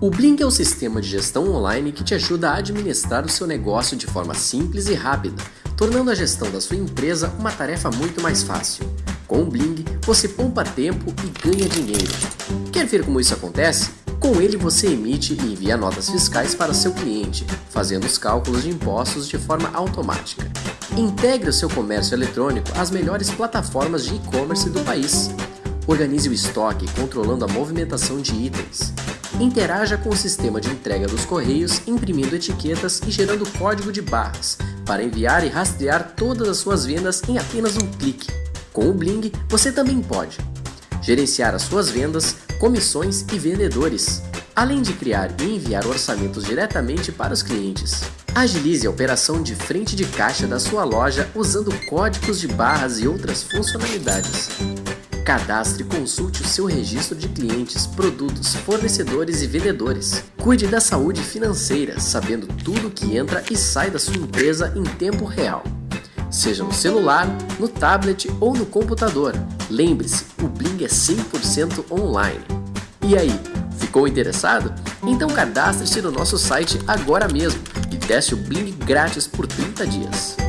O Bling é o sistema de gestão online que te ajuda a administrar o seu negócio de forma simples e rápida, tornando a gestão da sua empresa uma tarefa muito mais fácil. Com o Bling, você poupa tempo e ganha dinheiro. Quer ver como isso acontece? Com ele você emite e envia notas fiscais para seu cliente, fazendo os cálculos de impostos de forma automática. Integre o seu comércio eletrônico às melhores plataformas de e-commerce do país. Organize o estoque controlando a movimentação de itens. Interaja com o sistema de entrega dos correios, imprimindo etiquetas e gerando código de barras para enviar e rastrear todas as suas vendas em apenas um clique. Com o Bling, você também pode gerenciar as suas vendas, comissões e vendedores, além de criar e enviar orçamentos diretamente para os clientes. Agilize a operação de frente de caixa da sua loja usando códigos de barras e outras funcionalidades. Cadastre e consulte o seu registro de clientes, produtos, fornecedores e vendedores. Cuide da saúde financeira, sabendo tudo que entra e sai da sua empresa em tempo real. Seja no celular, no tablet ou no computador. Lembre-se, o Bling é 100% online. E aí, ficou interessado? Então cadastre-se no nosso site agora mesmo e teste o Bling grátis por 30 dias.